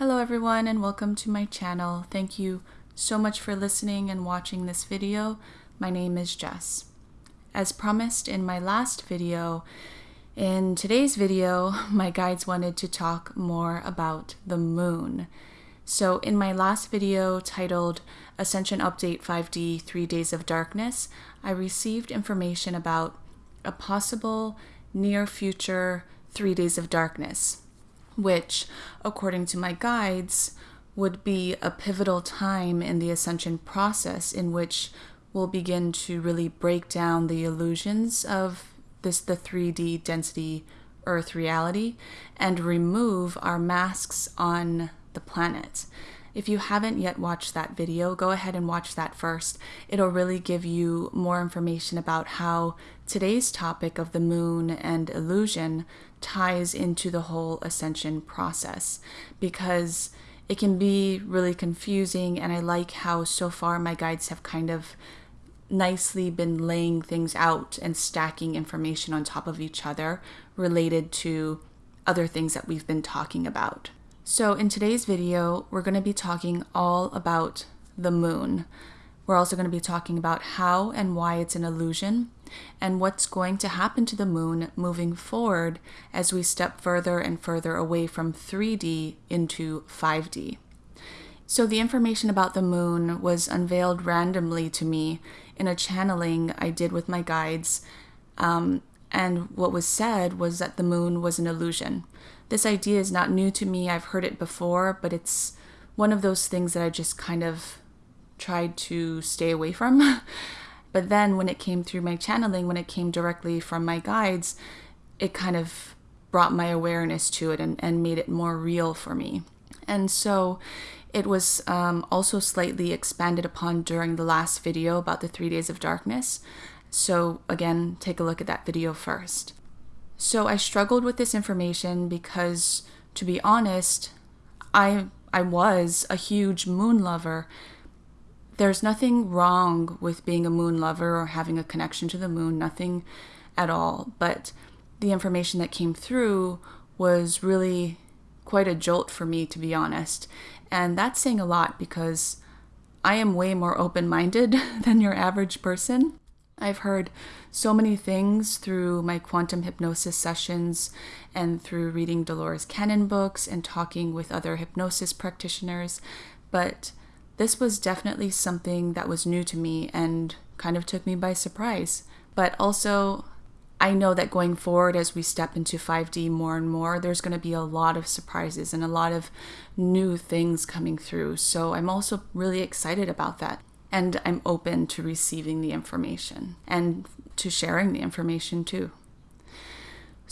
Hello everyone and welcome to my channel. Thank you so much for listening and watching this video. My name is Jess. As promised in my last video, in today's video, my guides wanted to talk more about the moon. So in my last video titled Ascension Update 5D 3 Days of Darkness, I received information about a possible near future 3 Days of Darkness, which, according to my guides, would be a pivotal time in the ascension process in which we'll begin to really break down the illusions of this the 3D density earth reality and remove our masks on the planet. If you haven't yet watched that video, go ahead and watch that first. It'll really give you more information about how today's topic of the moon and illusion ties into the whole ascension process because it can be really confusing and I like how so far my guides have kind of nicely been laying things out and stacking information on top of each other related to other things that we've been talking about. So in today's video, we're going to be talking all about the moon. We're also going to be talking about how and why it's an illusion and what's going to happen to the moon moving forward as we step further and further away from 3D into 5D. So the information about the moon was unveiled randomly to me in a channeling I did with my guides. Um, and what was said was that the moon was an illusion. This idea is not new to me. I've heard it before, but it's one of those things that I just kind of tried to stay away from. but then when it came through my channeling, when it came directly from my guides, it kind of brought my awareness to it and, and made it more real for me. And so it was um, also slightly expanded upon during the last video about the three days of darkness. So again, take a look at that video first. So I struggled with this information because, to be honest, I I was a huge moon lover. There's nothing wrong with being a moon lover or having a connection to the moon, nothing at all. But the information that came through was really quite a jolt for me, to be honest. And that's saying a lot because I am way more open minded than your average person. I've heard so many things through my quantum hypnosis sessions and through reading Dolores Cannon books and talking with other hypnosis practitioners, but this was definitely something that was new to me and kind of took me by surprise. But also, I know that going forward as we step into 5D more and more, there's going to be a lot of surprises and a lot of new things coming through. So I'm also really excited about that. And I'm open to receiving the information and to sharing the information too.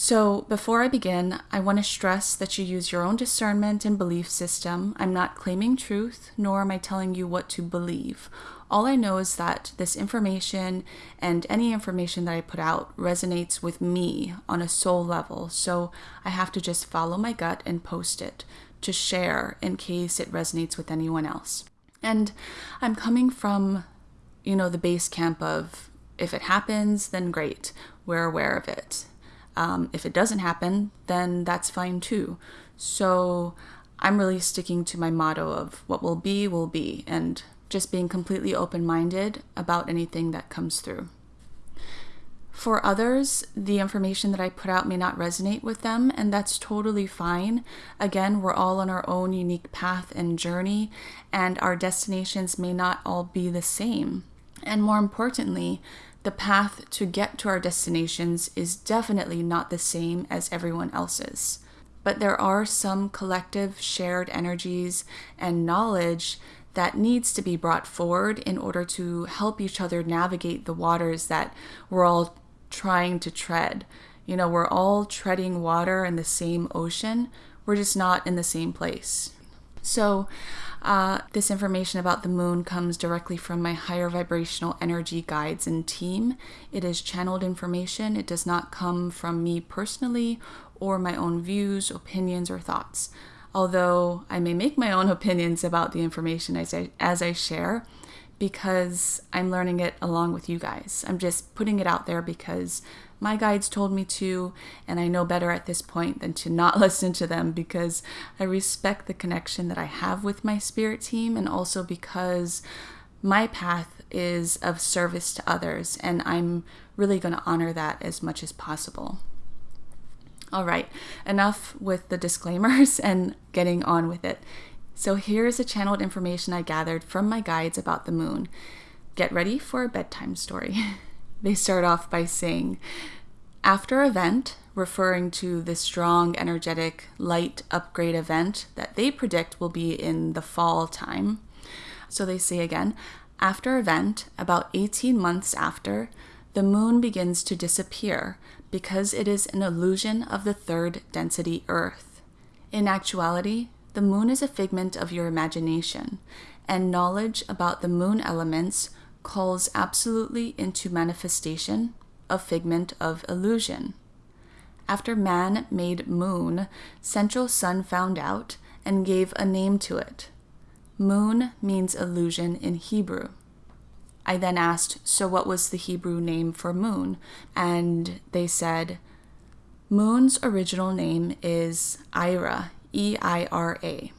So, before I begin, I want to stress that you use your own discernment and belief system. I'm not claiming truth, nor am I telling you what to believe. All I know is that this information and any information that I put out resonates with me on a soul level, so I have to just follow my gut and post it to share in case it resonates with anyone else. And I'm coming from, you know, the base camp of if it happens, then great, we're aware of it. Um, if it doesn't happen, then that's fine too. So I'm really sticking to my motto of what will be, will be, and just being completely open minded about anything that comes through. For others, the information that I put out may not resonate with them, and that's totally fine. Again, we're all on our own unique path and journey, and our destinations may not all be the same. And more importantly, the path to get to our destinations is definitely not the same as everyone else's. But there are some collective shared energies and knowledge that needs to be brought forward in order to help each other navigate the waters that we're all trying to tread. You know, we're all treading water in the same ocean, we're just not in the same place. So, uh, this information about the moon comes directly from my higher vibrational energy guides and team. It is channeled information. It does not come from me personally or my own views, opinions, or thoughts although I may make my own opinions about the information as I, as I share, because I'm learning it along with you guys. I'm just putting it out there because my guides told me to, and I know better at this point than to not listen to them because I respect the connection that I have with my spirit team and also because my path is of service to others, and I'm really going to honor that as much as possible. All right, enough with the disclaimers and getting on with it. So, here is the channeled information I gathered from my guides about the moon. Get ready for a bedtime story. they start off by saying, after event, referring to the strong, energetic, light upgrade event that they predict will be in the fall time. So they say again, after event, about 18 months after, the moon begins to disappear because it is an illusion of the third density Earth. In actuality, the moon is a figment of your imagination, and knowledge about the moon elements calls absolutely into manifestation a figment of illusion. After man made moon, central sun found out and gave a name to it. Moon means illusion in Hebrew. I then asked, So what was the Hebrew name for moon? And they said, Moon's original name is Eira, I R A.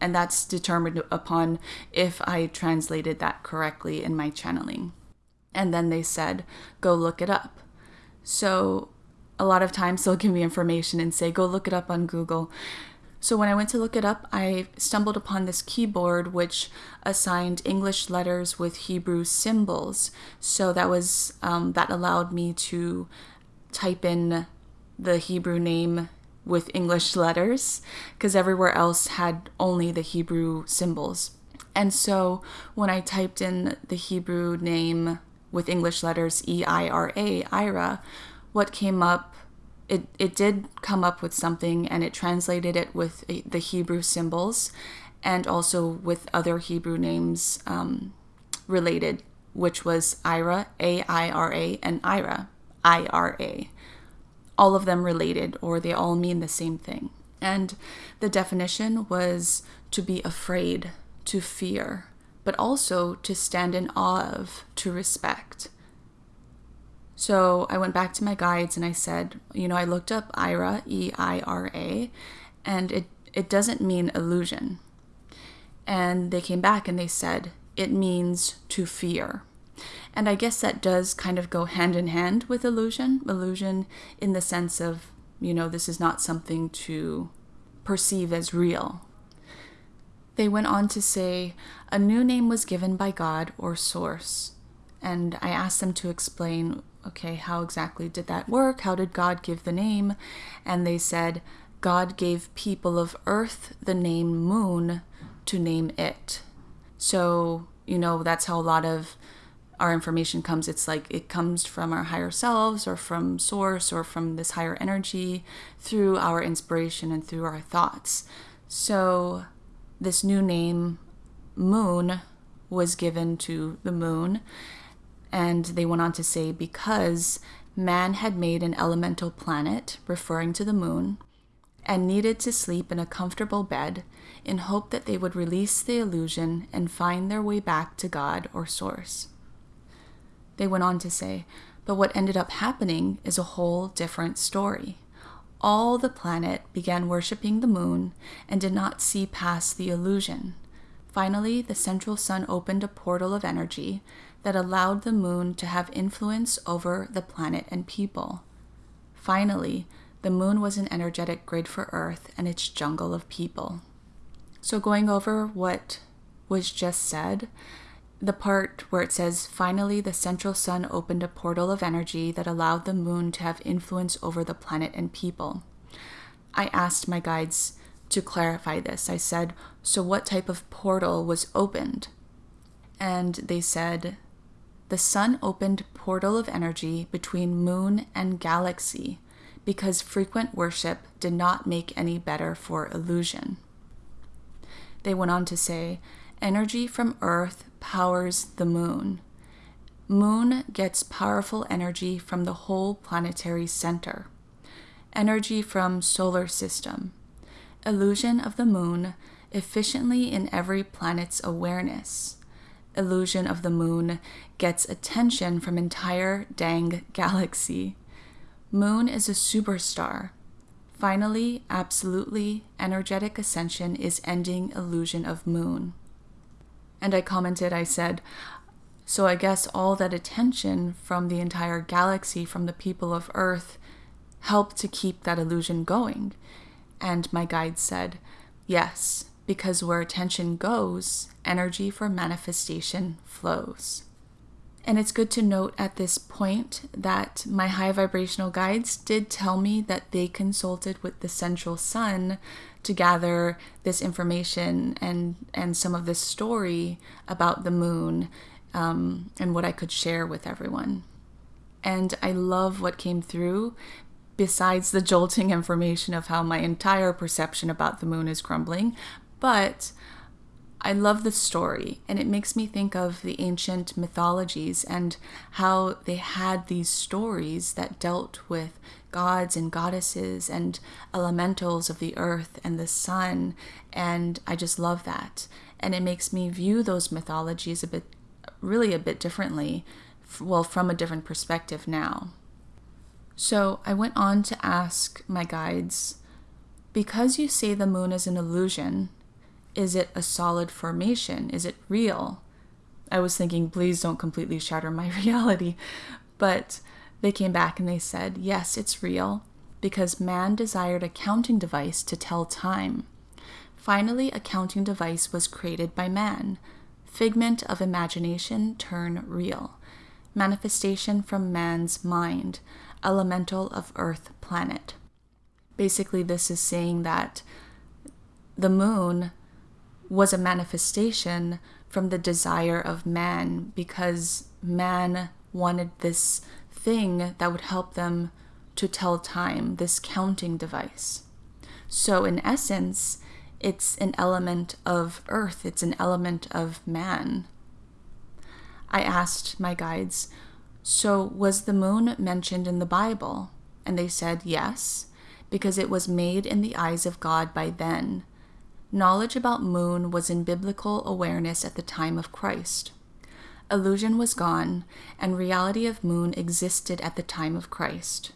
And that's determined upon if I translated that correctly in my channeling. And then they said, Go look it up. So a lot of times they'll give me information and say, Go look it up on Google. So when I went to look it up, I stumbled upon this keyboard which assigned English letters with Hebrew symbols. So that was um, that allowed me to type in the Hebrew name with English letters because everywhere else had only the Hebrew symbols. And so when I typed in the Hebrew name with English letters E I R A, Ira, what came up it, it did come up with something and it translated it with the Hebrew symbols and also with other Hebrew names um, related, which was Ira, A I R A, and Ira, I R A. All of them related, or they all mean the same thing. And the definition was to be afraid, to fear, but also to stand in awe of, to respect. So I went back to my guides and I said, you know, I looked up Eira, E I R A, and it, it doesn't mean illusion. And they came back and they said, it means to fear. And I guess that does kind of go hand in hand with illusion. Illusion in the sense of, you know, this is not something to perceive as real. They went on to say, a new name was given by God or Source. And I asked them to explain okay, how exactly did that work? How did God give the name? And they said, God gave people of earth the name moon to name it. So, you know, that's how a lot of our information comes. It's like it comes from our higher selves or from source or from this higher energy through our inspiration and through our thoughts. So, this new name, moon, was given to the moon and they went on to say because man had made an elemental planet, referring to the moon, and needed to sleep in a comfortable bed in hope that they would release the illusion and find their way back to God or Source. They went on to say, but what ended up happening is a whole different story. All the planet began worshiping the moon and did not see past the illusion. Finally, the central sun opened a portal of energy that allowed the moon to have influence over the planet and people. Finally, the moon was an energetic grid for Earth and its jungle of people. So, going over what was just said, the part where it says, finally, the central sun opened a portal of energy that allowed the moon to have influence over the planet and people. I asked my guides to clarify this. I said, So, what type of portal was opened? And they said, the sun opened portal of energy between moon and galaxy because frequent worship did not make any better for illusion. They went on to say, energy from Earth powers the moon. Moon gets powerful energy from the whole planetary center. Energy from solar system. Illusion of the moon efficiently in every planet's awareness illusion of the moon gets attention from entire dang galaxy. Moon is a superstar. Finally, absolutely, energetic ascension is ending illusion of moon. And I commented, I said, so I guess all that attention from the entire galaxy, from the people of Earth, helped to keep that illusion going. And my guide said, yes, because where attention goes, energy for manifestation flows. And it's good to note at this point that my high vibrational guides did tell me that they consulted with the central sun to gather this information and, and some of this story about the moon um, and what I could share with everyone. And I love what came through, besides the jolting information of how my entire perception about the moon is crumbling. But I love the story, and it makes me think of the ancient mythologies and how they had these stories that dealt with gods and goddesses and elementals of the earth and the sun. And I just love that. And it makes me view those mythologies a bit, really a bit differently, well, from a different perspective now. So I went on to ask my guides because you say the moon is an illusion, is it a solid formation? Is it real? I was thinking, please don't completely shatter my reality. But they came back and they said, yes, it's real because man desired a counting device to tell time. Finally, a counting device was created by man. Figment of imagination turn real. Manifestation from man's mind. Elemental of Earth planet. Basically, this is saying that the moon was a manifestation from the desire of man because man wanted this thing that would help them to tell time, this counting device. So, in essence, it's an element of earth, it's an element of man. I asked my guides, So, was the moon mentioned in the Bible? And they said, Yes, because it was made in the eyes of God by then Knowledge about moon was in biblical awareness at the time of Christ. Illusion was gone, and reality of moon existed at the time of Christ.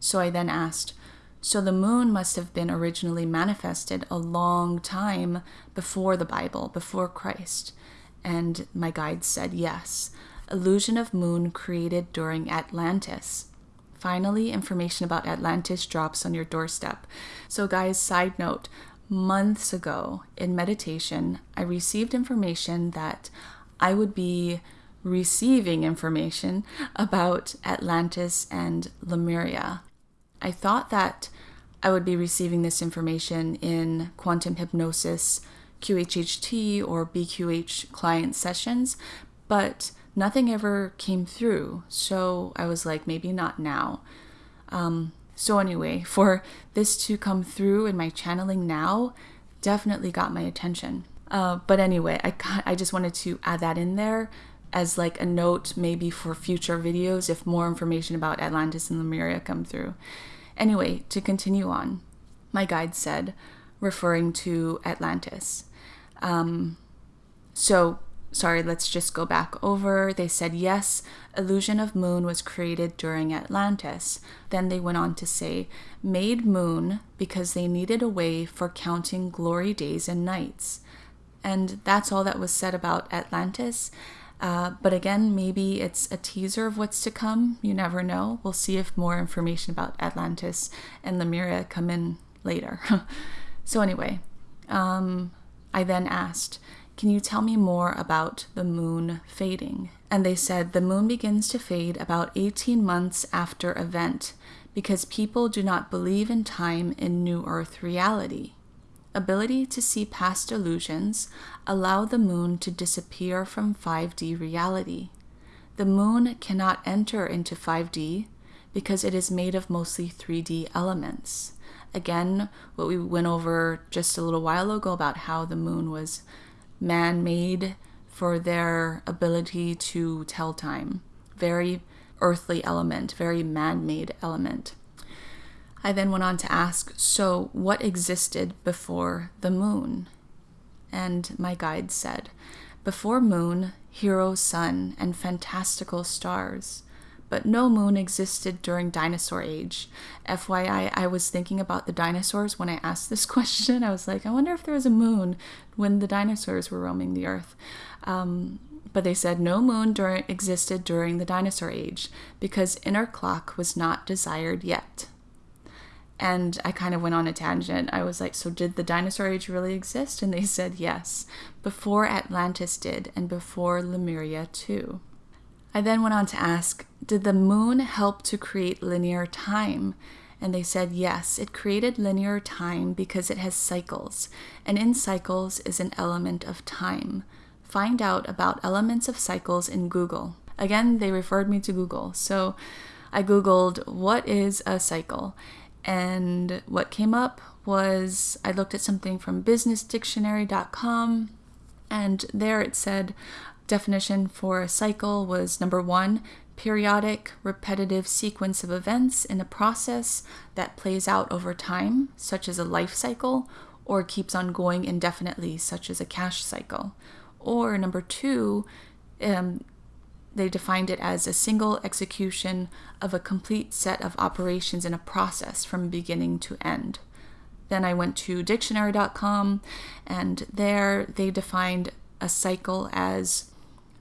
So I then asked, so the moon must have been originally manifested a long time before the Bible, before Christ. And my guide said yes. Illusion of moon created during Atlantis. Finally, information about Atlantis drops on your doorstep. So, guys, side note months ago in meditation, I received information that I would be receiving information about Atlantis and Lemuria. I thought that I would be receiving this information in quantum hypnosis, QHHT, or BQH client sessions, but nothing ever came through. So I was like, maybe not now. Um, so, anyway, for this to come through in my channeling now definitely got my attention. Uh, but anyway, I, I just wanted to add that in there as like a note maybe for future videos if more information about Atlantis and Lemuria come through. Anyway, to continue on, my guide said, referring to Atlantis. Um, so sorry, let's just go back over. They said, yes, illusion of moon was created during Atlantis. Then they went on to say, made moon because they needed a way for counting glory days and nights. And that's all that was said about Atlantis. Uh, but again, maybe it's a teaser of what's to come. You never know. We'll see if more information about Atlantis and Lemuria come in later. so, anyway, um, I then asked, can you tell me more about the moon fading? And they said the moon begins to fade about 18 months after event because people do not believe in time in New Earth reality. Ability to see past illusions allow the moon to disappear from 5D reality. The moon cannot enter into 5D because it is made of mostly 3D elements. Again, what we went over just a little while ago about how the moon was man made for their ability to tell time. Very earthly element, very man made element. I then went on to ask, so what existed before the moon? And my guide said, before moon, hero sun, and fantastical stars. But no moon existed during dinosaur age. FYI, I was thinking about the dinosaurs when I asked this question. I was like, I wonder if there was a moon when the dinosaurs were roaming the earth. Um, but they said no moon existed during the dinosaur age because inner clock was not desired yet. And I kind of went on a tangent. I was like, So did the dinosaur age really exist? And they said yes, before Atlantis did, and before Lemuria too. I then went on to ask, Did the moon help to create linear time? And they said yes, it created linear time because it has cycles, and in cycles is an element of time. Find out about elements of cycles in Google. Again, they referred me to Google. So I Googled, What is a cycle? And what came up was I looked at something from businessdictionary.com, and there it said definition for a cycle was number one, periodic, repetitive sequence of events in a process that plays out over time, such as a life cycle, or keeps on going indefinitely, such as a cash cycle. Or number two, um, they defined it as a single execution of a complete set of operations in a process from beginning to end. Then I went to dictionary.com, and there they defined a cycle as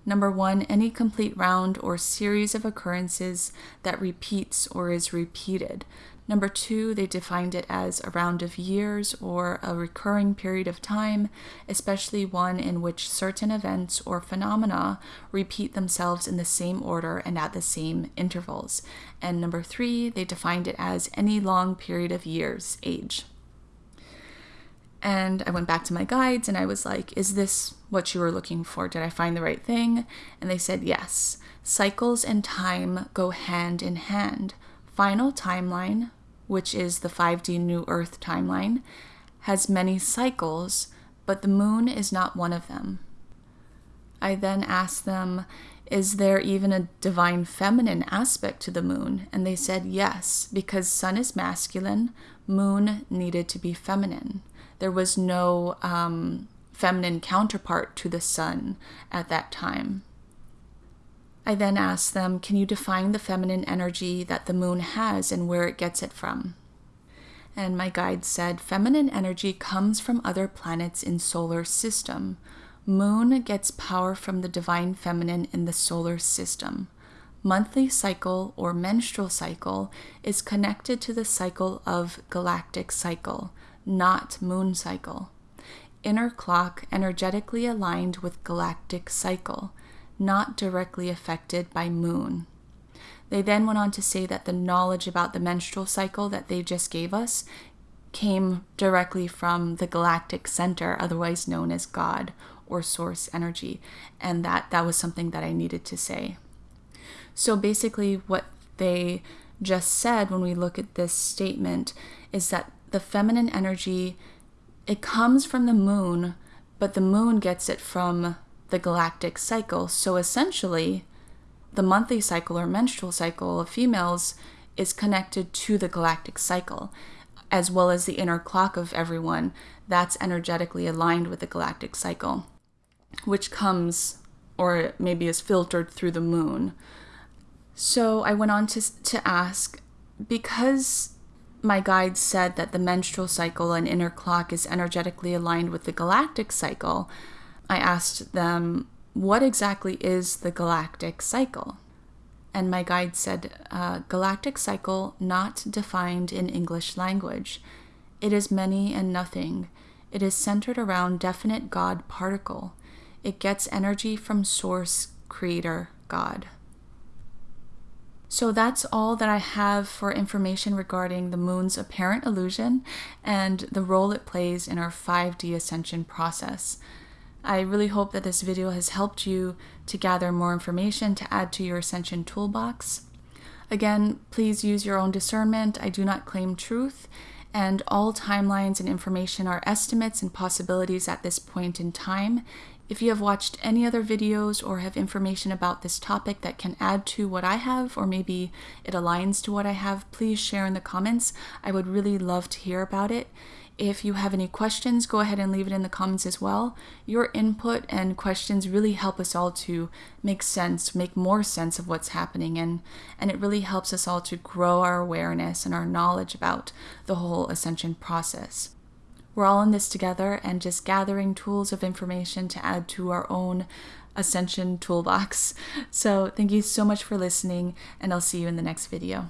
number one, any complete round or series of occurrences that repeats or is repeated. Number two, they defined it as a round of years or a recurring period of time, especially one in which certain events or phenomena repeat themselves in the same order and at the same intervals. And number three, they defined it as any long period of years, age. And I went back to my guides and I was like, Is this what you were looking for? Did I find the right thing? And they said, Yes. Cycles and time go hand in hand. Final timeline, which is the 5D New Earth timeline, has many cycles, but the moon is not one of them. I then asked them, Is there even a divine feminine aspect to the moon? And they said yes, because sun is masculine, moon needed to be feminine. There was no um, feminine counterpart to the sun at that time. I then asked them, Can you define the feminine energy that the moon has and where it gets it from? And my guide said, Feminine energy comes from other planets in solar system. Moon gets power from the divine feminine in the solar system. Monthly cycle or menstrual cycle is connected to the cycle of galactic cycle, not moon cycle. Inner clock energetically aligned with galactic cycle not directly affected by moon. They then went on to say that the knowledge about the menstrual cycle that they just gave us came directly from the galactic center, otherwise known as God or source energy, and that that was something that I needed to say. So basically, what they just said when we look at this statement is that the feminine energy it comes from the moon, but the moon gets it from the galactic cycle. So essentially, the monthly cycle or menstrual cycle of females is connected to the galactic cycle, as well as the inner clock of everyone that's energetically aligned with the galactic cycle, which comes or maybe is filtered through the moon. So I went on to, to ask because my guide said that the menstrual cycle and inner clock is energetically aligned with the galactic cycle, I asked them, What exactly is the galactic cycle? And my guide said, uh, Galactic cycle not defined in English language. It is many and nothing. It is centered around definite God particle. It gets energy from source, creator, God. So that's all that I have for information regarding the moon's apparent illusion and the role it plays in our 5D ascension process. I really hope that this video has helped you to gather more information to add to your Ascension toolbox. Again, please use your own discernment. I do not claim truth, and all timelines and information are estimates and possibilities at this point in time. If you have watched any other videos or have information about this topic that can add to what I have, or maybe it aligns to what I have, please share in the comments. I would really love to hear about it. If you have any questions, go ahead and leave it in the comments as well. Your input and questions really help us all to make sense, make more sense of what's happening, and, and it really helps us all to grow our awareness and our knowledge about the whole ascension process. We're all in this together and just gathering tools of information to add to our own ascension toolbox. So, thank you so much for listening, and I'll see you in the next video.